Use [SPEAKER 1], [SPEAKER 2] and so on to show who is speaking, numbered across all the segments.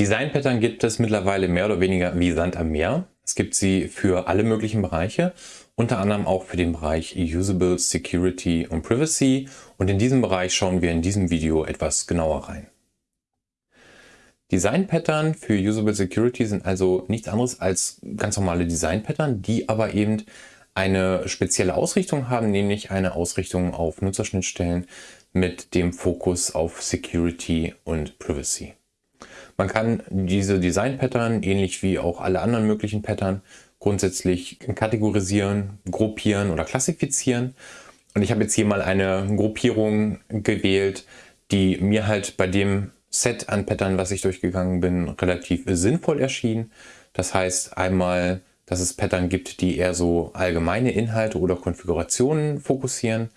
[SPEAKER 1] Design-Pattern gibt es mittlerweile mehr oder weniger wie Sand am Meer. Es gibt sie für alle möglichen Bereiche, unter anderem auch für den Bereich Usable, Security und Privacy. Und in diesem Bereich schauen wir in diesem Video etwas genauer rein. Design-Pattern für Usable Security sind also nichts anderes als ganz normale Design-Pattern, die aber eben eine spezielle Ausrichtung haben, nämlich eine Ausrichtung auf Nutzerschnittstellen mit dem Fokus auf Security und Privacy. Man kann diese Design-Pattern, ähnlich wie auch alle anderen möglichen Pattern, grundsätzlich kategorisieren, gruppieren oder klassifizieren. Und ich habe jetzt hier mal eine Gruppierung gewählt, die mir halt bei dem Set an Pattern, was ich durchgegangen bin, relativ sinnvoll erschien. Das heißt einmal, dass es Pattern gibt, die eher so allgemeine Inhalte oder Konfigurationen fokussieren.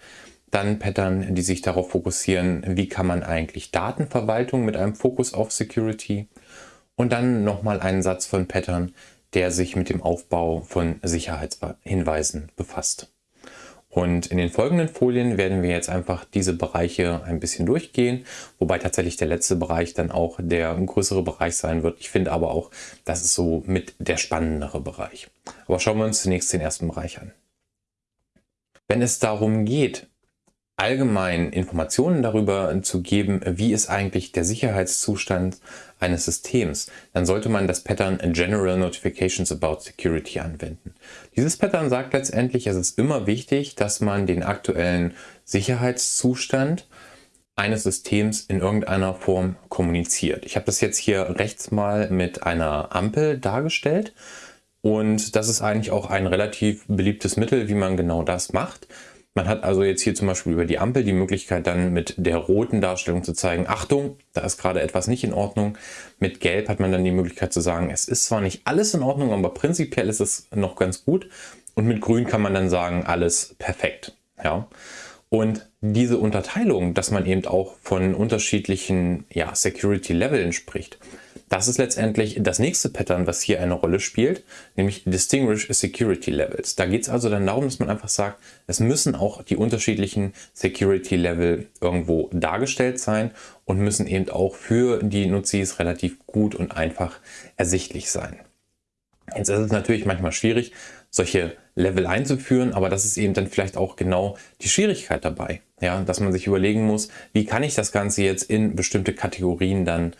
[SPEAKER 1] Dann Pattern, die sich darauf fokussieren, wie kann man eigentlich Datenverwaltung mit einem Fokus auf Security. Und dann nochmal einen Satz von Pattern, der sich mit dem Aufbau von Sicherheitshinweisen befasst. Und in den folgenden Folien werden wir jetzt einfach diese Bereiche ein bisschen durchgehen, wobei tatsächlich der letzte Bereich dann auch der größere Bereich sein wird. Ich finde aber auch, das ist so mit der spannendere Bereich. Aber schauen wir uns zunächst den ersten Bereich an. Wenn es darum geht, allgemein Informationen darüber zu geben, wie ist eigentlich der Sicherheitszustand eines Systems, dann sollte man das Pattern General Notifications About Security anwenden. Dieses Pattern sagt letztendlich, es ist immer wichtig, dass man den aktuellen Sicherheitszustand eines Systems in irgendeiner Form kommuniziert. Ich habe das jetzt hier rechts mal mit einer Ampel dargestellt und das ist eigentlich auch ein relativ beliebtes Mittel, wie man genau das macht. Man hat also jetzt hier zum Beispiel über die Ampel die Möglichkeit dann mit der roten Darstellung zu zeigen, Achtung, da ist gerade etwas nicht in Ordnung. Mit Gelb hat man dann die Möglichkeit zu sagen, es ist zwar nicht alles in Ordnung, aber prinzipiell ist es noch ganz gut. Und mit Grün kann man dann sagen, alles perfekt. Ja. Und diese Unterteilung, dass man eben auch von unterschiedlichen ja, Security-Leveln spricht, das ist letztendlich das nächste Pattern, was hier eine Rolle spielt, nämlich Distinguish Security Levels. Da geht es also dann darum, dass man einfach sagt, es müssen auch die unterschiedlichen Security Level irgendwo dargestellt sein und müssen eben auch für die Nutzis relativ gut und einfach ersichtlich sein. Jetzt ist es natürlich manchmal schwierig, solche Level einzuführen, aber das ist eben dann vielleicht auch genau die Schwierigkeit dabei, ja, dass man sich überlegen muss, wie kann ich das Ganze jetzt in bestimmte Kategorien dann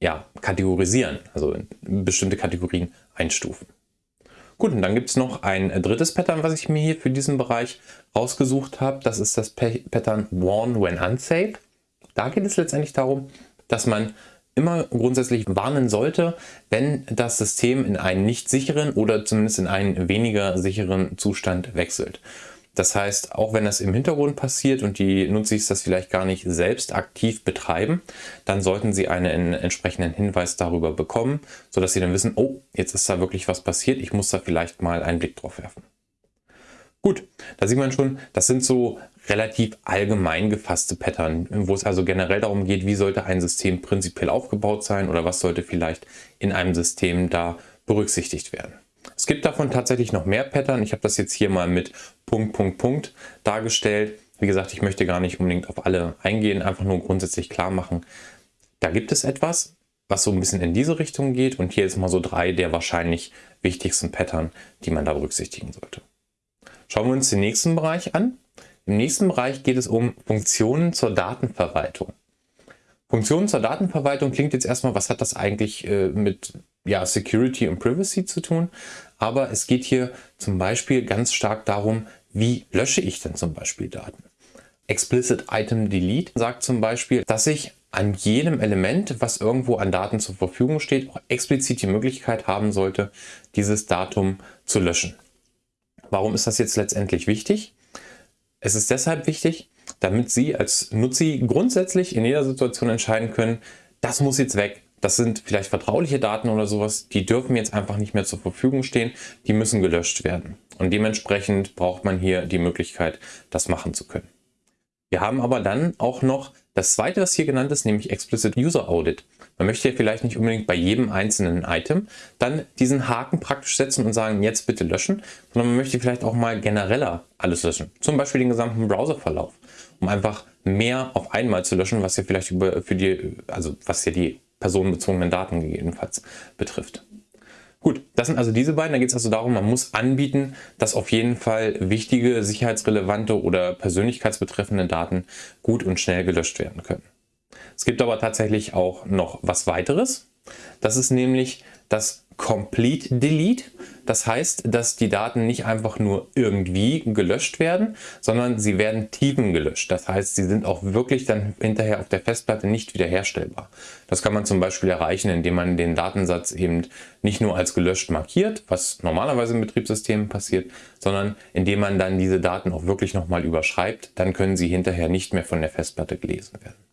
[SPEAKER 1] ja, kategorisieren, also in bestimmte Kategorien einstufen. Gut, und dann gibt es noch ein drittes Pattern, was ich mir hier für diesen Bereich rausgesucht habe. Das ist das Pattern Warn when unsafe. Da geht es letztendlich darum, dass man immer grundsätzlich warnen sollte, wenn das System in einen nicht sicheren oder zumindest in einen weniger sicheren Zustand wechselt. Das heißt, auch wenn das im Hintergrund passiert und die Nutzis das vielleicht gar nicht selbst aktiv betreiben, dann sollten sie einen entsprechenden Hinweis darüber bekommen, sodass sie dann wissen, oh, jetzt ist da wirklich was passiert, ich muss da vielleicht mal einen Blick drauf werfen. Gut, da sieht man schon, das sind so relativ allgemein gefasste Pattern, wo es also generell darum geht, wie sollte ein System prinzipiell aufgebaut sein oder was sollte vielleicht in einem System da berücksichtigt werden. Es gibt davon tatsächlich noch mehr Pattern. Ich habe das jetzt hier mal mit Punkt, Punkt, Punkt dargestellt. Wie gesagt, ich möchte gar nicht unbedingt auf alle eingehen, einfach nur grundsätzlich klar machen, da gibt es etwas, was so ein bisschen in diese Richtung geht und hier ist mal so drei der wahrscheinlich wichtigsten Pattern, die man da berücksichtigen sollte. Schauen wir uns den nächsten Bereich an. Im nächsten Bereich geht es um Funktionen zur Datenverwaltung. Funktionen zur Datenverwaltung klingt jetzt erstmal, was hat das eigentlich äh, mit ja, Security und Privacy zu tun? Aber es geht hier zum Beispiel ganz stark darum, wie lösche ich denn zum Beispiel Daten? Explicit Item Delete sagt zum Beispiel, dass ich an jedem Element, was irgendwo an Daten zur Verfügung steht, auch explizit die Möglichkeit haben sollte, dieses Datum zu löschen. Warum ist das jetzt letztendlich wichtig? Es ist deshalb wichtig, damit Sie als Nutzi grundsätzlich in jeder Situation entscheiden können, das muss jetzt weg, das sind vielleicht vertrauliche Daten oder sowas, die dürfen jetzt einfach nicht mehr zur Verfügung stehen, die müssen gelöscht werden. Und dementsprechend braucht man hier die Möglichkeit, das machen zu können. Wir haben aber dann auch noch das zweite, was hier genannt ist, nämlich Explicit User Audit. Man möchte ja vielleicht nicht unbedingt bei jedem einzelnen Item dann diesen Haken praktisch setzen und sagen, jetzt bitte löschen, sondern man möchte vielleicht auch mal genereller alles löschen. Zum Beispiel den gesamten Browserverlauf, um einfach mehr auf einmal zu löschen, was ja vielleicht über, für die, also was ja die personenbezogenen Daten gegebenenfalls betrifft. Gut, das sind also diese beiden. Da geht es also darum, man muss anbieten, dass auf jeden Fall wichtige, sicherheitsrelevante oder persönlichkeitsbetreffende Daten gut und schnell gelöscht werden können. Es gibt aber tatsächlich auch noch was weiteres. Das ist nämlich das Complete Delete. Das heißt, dass die Daten nicht einfach nur irgendwie gelöscht werden, sondern sie werden tiefen gelöscht. Das heißt, sie sind auch wirklich dann hinterher auf der Festplatte nicht wiederherstellbar. Das kann man zum Beispiel erreichen, indem man den Datensatz eben nicht nur als gelöscht markiert, was normalerweise im Betriebssystem passiert, sondern indem man dann diese Daten auch wirklich nochmal überschreibt. Dann können sie hinterher nicht mehr von der Festplatte gelesen werden.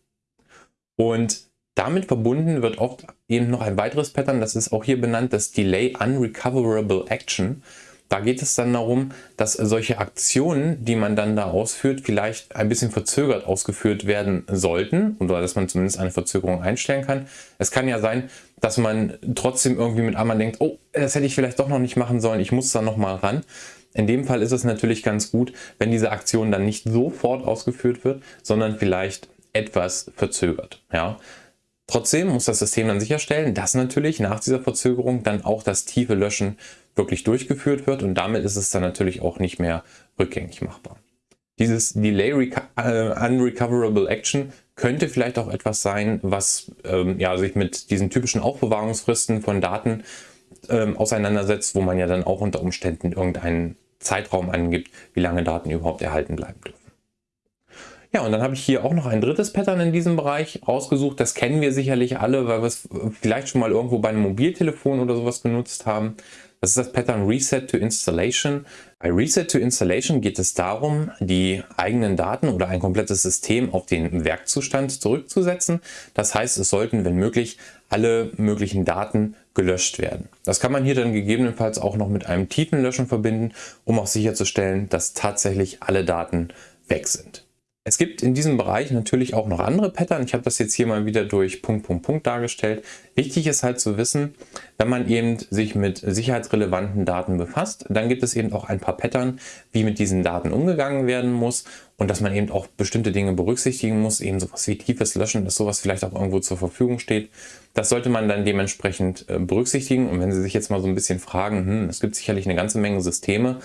[SPEAKER 1] Und damit verbunden wird oft eben noch ein weiteres Pattern, das ist auch hier benannt, das Delay Unrecoverable Action. Da geht es dann darum, dass solche Aktionen, die man dann da ausführt, vielleicht ein bisschen verzögert ausgeführt werden sollten oder dass man zumindest eine Verzögerung einstellen kann. Es kann ja sein, dass man trotzdem irgendwie mit einmal denkt, oh, das hätte ich vielleicht doch noch nicht machen sollen, ich muss da noch mal ran. In dem Fall ist es natürlich ganz gut, wenn diese Aktion dann nicht sofort ausgeführt wird, sondern vielleicht etwas verzögert. Ja? Trotzdem muss das System dann sicherstellen, dass natürlich nach dieser Verzögerung dann auch das tiefe Löschen wirklich durchgeführt wird und damit ist es dann natürlich auch nicht mehr rückgängig machbar. Dieses Delay äh, Unrecoverable Action könnte vielleicht auch etwas sein, was ähm, ja, sich mit diesen typischen Aufbewahrungsfristen von Daten ähm, auseinandersetzt, wo man ja dann auch unter Umständen irgendeinen Zeitraum angibt, wie lange Daten überhaupt erhalten bleiben dürfen. Ja, und dann habe ich hier auch noch ein drittes Pattern in diesem Bereich rausgesucht. Das kennen wir sicherlich alle, weil wir es vielleicht schon mal irgendwo bei einem Mobiltelefon oder sowas genutzt haben. Das ist das Pattern Reset to Installation. Bei Reset to Installation geht es darum, die eigenen Daten oder ein komplettes System auf den Werkzustand zurückzusetzen. Das heißt, es sollten, wenn möglich, alle möglichen Daten gelöscht werden. Das kann man hier dann gegebenenfalls auch noch mit einem Tiefenlöschen verbinden, um auch sicherzustellen, dass tatsächlich alle Daten weg sind. Es gibt in diesem Bereich natürlich auch noch andere Pattern. Ich habe das jetzt hier mal wieder durch Punkt, Punkt, Punkt dargestellt. Wichtig ist halt zu wissen, wenn man eben sich mit sicherheitsrelevanten Daten befasst, dann gibt es eben auch ein paar Pattern, wie mit diesen Daten umgegangen werden muss und dass man eben auch bestimmte Dinge berücksichtigen muss, eben sowas wie tiefes Löschen, dass sowas vielleicht auch irgendwo zur Verfügung steht. Das sollte man dann dementsprechend äh, berücksichtigen und wenn Sie sich jetzt mal so ein bisschen fragen, hm, es gibt sicherlich eine ganze Menge Systeme,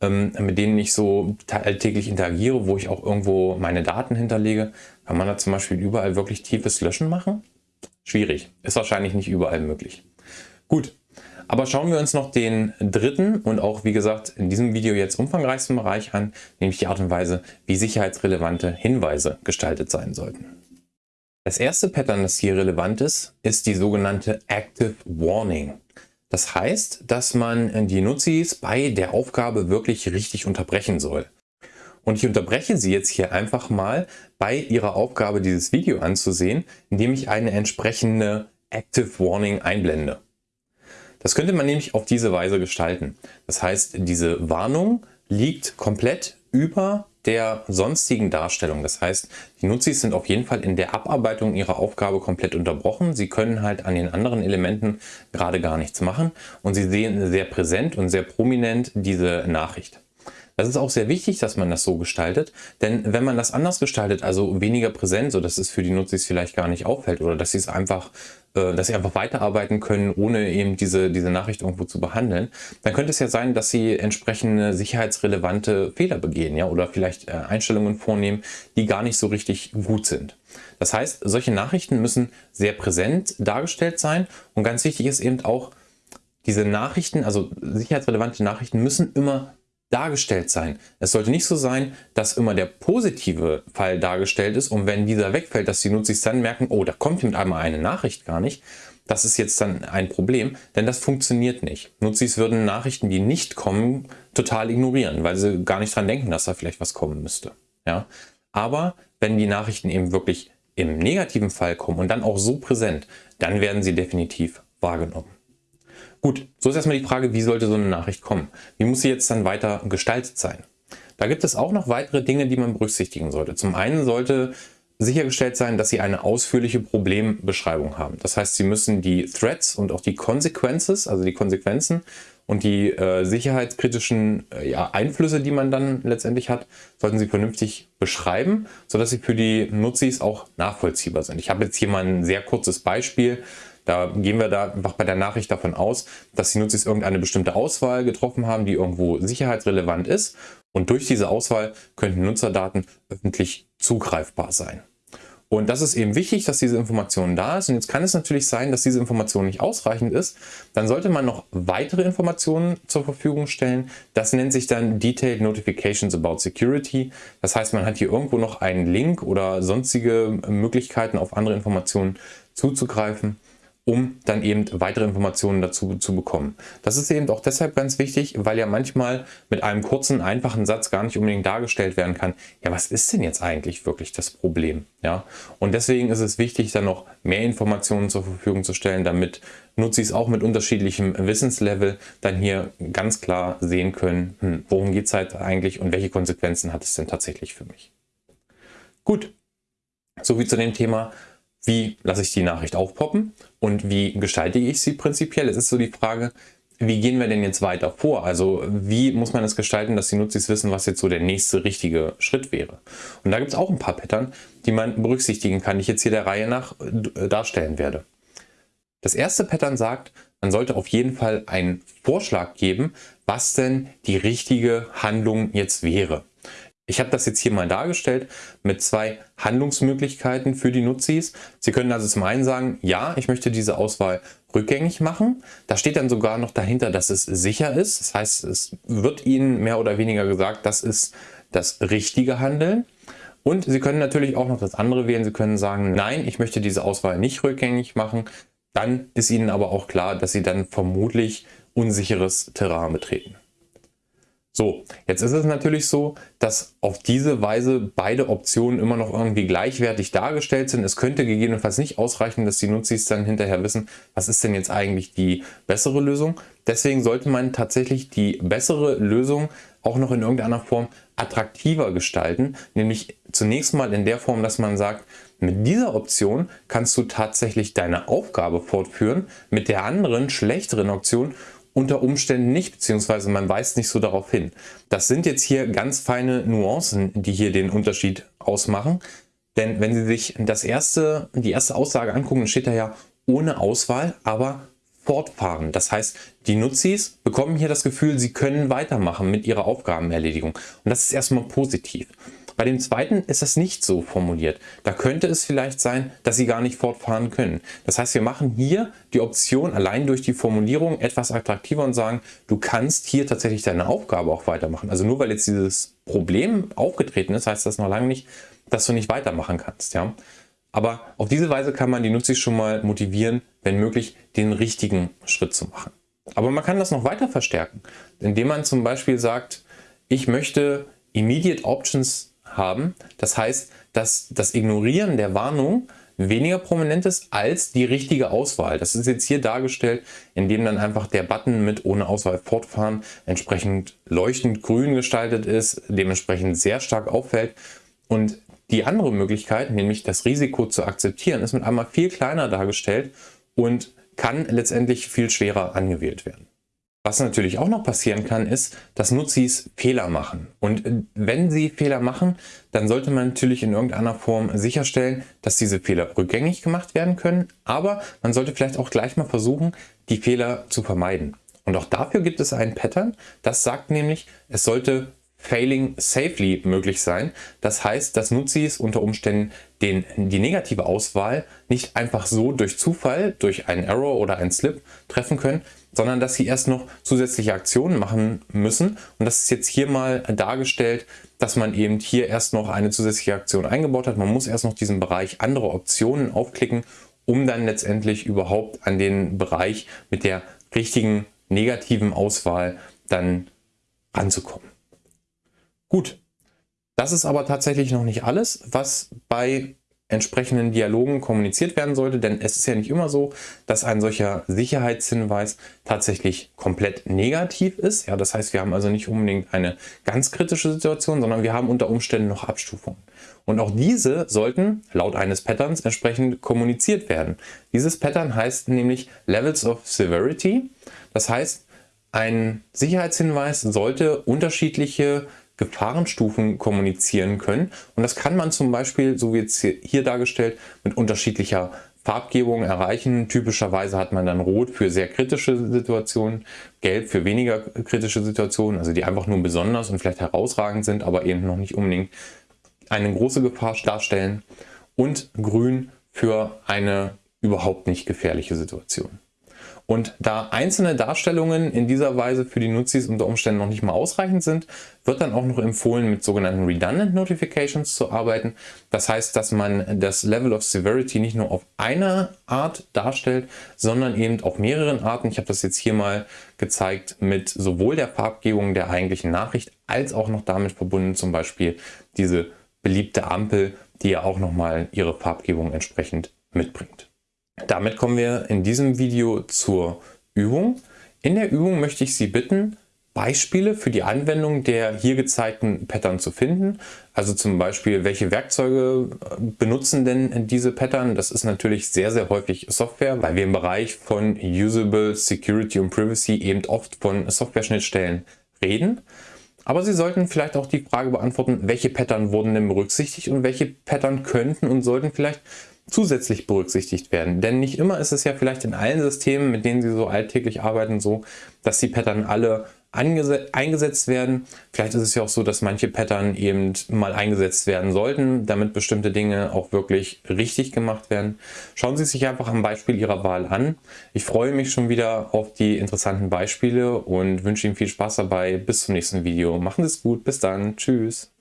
[SPEAKER 1] mit denen ich so alltäglich interagiere, wo ich auch irgendwo meine Daten hinterlege. Kann man da zum Beispiel überall wirklich tiefes Löschen machen? Schwierig. Ist wahrscheinlich nicht überall möglich. Gut. Aber schauen wir uns noch den dritten und auch, wie gesagt, in diesem Video jetzt umfangreichsten Bereich an, nämlich die Art und Weise, wie sicherheitsrelevante Hinweise gestaltet sein sollten. Das erste Pattern, das hier relevant ist, ist die sogenannte Active Warning. Das heißt, dass man die Nutzis bei der Aufgabe wirklich richtig unterbrechen soll. Und ich unterbreche sie jetzt hier einfach mal bei ihrer Aufgabe dieses Video anzusehen, indem ich eine entsprechende Active Warning einblende. Das könnte man nämlich auf diese Weise gestalten. Das heißt, diese Warnung liegt komplett über der sonstigen Darstellung. Das heißt, die Nutzis sind auf jeden Fall in der Abarbeitung ihrer Aufgabe komplett unterbrochen. Sie können halt an den anderen Elementen gerade gar nichts machen und sie sehen sehr präsent und sehr prominent diese Nachricht. Das ist auch sehr wichtig, dass man das so gestaltet, denn wenn man das anders gestaltet, also weniger präsent, so dass es für die Nutzis vielleicht gar nicht auffällt oder dass sie es einfach, äh, dass sie einfach weiterarbeiten können, ohne eben diese, diese Nachricht irgendwo zu behandeln, dann könnte es ja sein, dass sie entsprechende sicherheitsrelevante Fehler begehen, ja, oder vielleicht äh, Einstellungen vornehmen, die gar nicht so richtig gut sind. Das heißt, solche Nachrichten müssen sehr präsent dargestellt sein und ganz wichtig ist eben auch, diese Nachrichten, also sicherheitsrelevante Nachrichten müssen immer dargestellt sein. Es sollte nicht so sein, dass immer der positive Fall dargestellt ist und wenn dieser wegfällt, dass die Nutzer dann merken, oh, da kommt mit einmal eine Nachricht gar nicht. Das ist jetzt dann ein Problem, denn das funktioniert nicht. Nutzis würden Nachrichten, die nicht kommen, total ignorieren, weil sie gar nicht dran denken, dass da vielleicht was kommen müsste. Ja? Aber wenn die Nachrichten eben wirklich im negativen Fall kommen und dann auch so präsent, dann werden sie definitiv wahrgenommen. Gut, so ist erstmal die Frage, wie sollte so eine Nachricht kommen? Wie muss sie jetzt dann weiter gestaltet sein? Da gibt es auch noch weitere Dinge, die man berücksichtigen sollte. Zum einen sollte sichergestellt sein, dass Sie eine ausführliche Problembeschreibung haben. Das heißt, Sie müssen die Threads und auch die Consequences, also die Konsequenzen und die äh, sicherheitskritischen äh, ja, Einflüsse, die man dann letztendlich hat, sollten Sie vernünftig beschreiben, sodass sie für die Nutzis auch nachvollziehbar sind. Ich habe jetzt hier mal ein sehr kurzes Beispiel. Da gehen wir da einfach bei der Nachricht davon aus, dass die Nutzis irgendeine bestimmte Auswahl getroffen haben, die irgendwo sicherheitsrelevant ist. Und durch diese Auswahl könnten Nutzerdaten öffentlich zugreifbar sein. Und das ist eben wichtig, dass diese Information da ist. Und jetzt kann es natürlich sein, dass diese Information nicht ausreichend ist. Dann sollte man noch weitere Informationen zur Verfügung stellen. Das nennt sich dann Detailed Notifications about Security. Das heißt, man hat hier irgendwo noch einen Link oder sonstige Möglichkeiten auf andere Informationen zuzugreifen um dann eben weitere Informationen dazu zu bekommen. Das ist eben auch deshalb ganz wichtig, weil ja manchmal mit einem kurzen, einfachen Satz gar nicht unbedingt dargestellt werden kann, ja, was ist denn jetzt eigentlich wirklich das Problem? Ja, und deswegen ist es wichtig, dann noch mehr Informationen zur Verfügung zu stellen, damit Nutzis auch mit unterschiedlichem Wissenslevel dann hier ganz klar sehen können, hm, worum geht es halt eigentlich und welche Konsequenzen hat es denn tatsächlich für mich. Gut, soviel zu dem Thema, wie lasse ich die Nachricht aufpoppen und wie gestalte ich sie prinzipiell? Es ist so die Frage, wie gehen wir denn jetzt weiter vor? Also wie muss man es gestalten, dass die Nutzis wissen, was jetzt so der nächste richtige Schritt wäre? Und da gibt es auch ein paar Pattern, die man berücksichtigen kann, die ich jetzt hier der Reihe nach äh, darstellen werde. Das erste Pattern sagt, man sollte auf jeden Fall einen Vorschlag geben, was denn die richtige Handlung jetzt wäre. Ich habe das jetzt hier mal dargestellt mit zwei Handlungsmöglichkeiten für die Nutzis. Sie können also zum einen sagen, ja, ich möchte diese Auswahl rückgängig machen. Da steht dann sogar noch dahinter, dass es sicher ist. Das heißt, es wird Ihnen mehr oder weniger gesagt, das ist das richtige Handeln. Und Sie können natürlich auch noch das andere wählen. Sie können sagen, nein, ich möchte diese Auswahl nicht rückgängig machen. Dann ist Ihnen aber auch klar, dass Sie dann vermutlich unsicheres Terrain betreten. So, jetzt ist es natürlich so, dass auf diese Weise beide Optionen immer noch irgendwie gleichwertig dargestellt sind. Es könnte gegebenenfalls nicht ausreichen, dass die Nutzis dann hinterher wissen, was ist denn jetzt eigentlich die bessere Lösung. Deswegen sollte man tatsächlich die bessere Lösung auch noch in irgendeiner Form attraktiver gestalten. Nämlich zunächst mal in der Form, dass man sagt, mit dieser Option kannst du tatsächlich deine Aufgabe fortführen, mit der anderen, schlechteren Option unter Umständen nicht, beziehungsweise man weist nicht so darauf hin. Das sind jetzt hier ganz feine Nuancen, die hier den Unterschied ausmachen. Denn wenn Sie sich das erste, die erste Aussage angucken, steht da ja ohne Auswahl, aber fortfahren. Das heißt, die Nutzis bekommen hier das Gefühl, sie können weitermachen mit ihrer Aufgabenerledigung. Und das ist erstmal positiv. Bei dem zweiten ist das nicht so formuliert. Da könnte es vielleicht sein, dass Sie gar nicht fortfahren können. Das heißt, wir machen hier die Option allein durch die Formulierung etwas attraktiver und sagen, du kannst hier tatsächlich deine Aufgabe auch weitermachen. Also nur weil jetzt dieses Problem aufgetreten ist, heißt das noch lange nicht, dass du nicht weitermachen kannst. Ja? Aber auf diese Weise kann man die Nutzer schon mal motivieren, wenn möglich, den richtigen Schritt zu machen. Aber man kann das noch weiter verstärken, indem man zum Beispiel sagt, ich möchte Immediate Options haben. Das heißt, dass das Ignorieren der Warnung weniger prominent ist als die richtige Auswahl. Das ist jetzt hier dargestellt, indem dann einfach der Button mit ohne Auswahl fortfahren entsprechend leuchtend grün gestaltet ist, dementsprechend sehr stark auffällt. Und die andere Möglichkeit, nämlich das Risiko zu akzeptieren, ist mit einmal viel kleiner dargestellt und kann letztendlich viel schwerer angewählt werden. Was natürlich auch noch passieren kann, ist, dass Nutzis Fehler machen. Und äh, wenn sie Fehler machen, dann sollte man natürlich in irgendeiner Form sicherstellen, dass diese Fehler rückgängig gemacht werden können. Aber man sollte vielleicht auch gleich mal versuchen, die Fehler zu vermeiden. Und auch dafür gibt es ein Pattern, das sagt nämlich, es sollte Failing safely möglich sein. Das heißt, dass Nutzis unter Umständen den, die negative Auswahl nicht einfach so durch Zufall, durch einen Error oder einen Slip treffen können, sondern dass sie erst noch zusätzliche Aktionen machen müssen. Und das ist jetzt hier mal dargestellt, dass man eben hier erst noch eine zusätzliche Aktion eingebaut hat. Man muss erst noch diesen Bereich andere Optionen aufklicken, um dann letztendlich überhaupt an den Bereich mit der richtigen negativen Auswahl dann ranzukommen. Gut, das ist aber tatsächlich noch nicht alles, was bei entsprechenden Dialogen kommuniziert werden sollte, denn es ist ja nicht immer so, dass ein solcher Sicherheitshinweis tatsächlich komplett negativ ist. Ja, das heißt, wir haben also nicht unbedingt eine ganz kritische Situation, sondern wir haben unter Umständen noch Abstufungen. Und auch diese sollten laut eines Patterns entsprechend kommuniziert werden. Dieses Pattern heißt nämlich Levels of Severity. Das heißt, ein Sicherheitshinweis sollte unterschiedliche Gefahrenstufen kommunizieren können. Und das kann man zum Beispiel, so wie jetzt hier dargestellt, mit unterschiedlicher Farbgebung erreichen. Typischerweise hat man dann Rot für sehr kritische Situationen, Gelb für weniger kritische Situationen, also die einfach nur besonders und vielleicht herausragend sind, aber eben noch nicht unbedingt eine große Gefahr darstellen. Und Grün für eine überhaupt nicht gefährliche Situation. Und da einzelne Darstellungen in dieser Weise für die Nutzis unter Umständen noch nicht mal ausreichend sind, wird dann auch noch empfohlen, mit sogenannten Redundant Notifications zu arbeiten. Das heißt, dass man das Level of Severity nicht nur auf eine Art darstellt, sondern eben auf mehreren Arten. Ich habe das jetzt hier mal gezeigt mit sowohl der Farbgebung der eigentlichen Nachricht als auch noch damit verbunden zum Beispiel diese beliebte Ampel, die ja auch nochmal ihre Farbgebung entsprechend mitbringt. Damit kommen wir in diesem Video zur Übung. In der Übung möchte ich Sie bitten, Beispiele für die Anwendung der hier gezeigten Pattern zu finden. Also zum Beispiel, welche Werkzeuge äh, benutzen denn diese Pattern? Das ist natürlich sehr, sehr häufig Software, weil wir im Bereich von Usable, Security und Privacy eben oft von Software-Schnittstellen reden. Aber Sie sollten vielleicht auch die Frage beantworten, welche Pattern wurden denn berücksichtigt und welche Pattern könnten und sollten vielleicht zusätzlich berücksichtigt werden. Denn nicht immer ist es ja vielleicht in allen Systemen, mit denen Sie so alltäglich arbeiten, so, dass die Pattern alle eingesetzt werden. Vielleicht ist es ja auch so, dass manche Pattern eben mal eingesetzt werden sollten, damit bestimmte Dinge auch wirklich richtig gemacht werden. Schauen Sie sich einfach am Beispiel Ihrer Wahl an. Ich freue mich schon wieder auf die interessanten Beispiele und wünsche Ihnen viel Spaß dabei. Bis zum nächsten Video. Machen Sie es gut. Bis dann. Tschüss.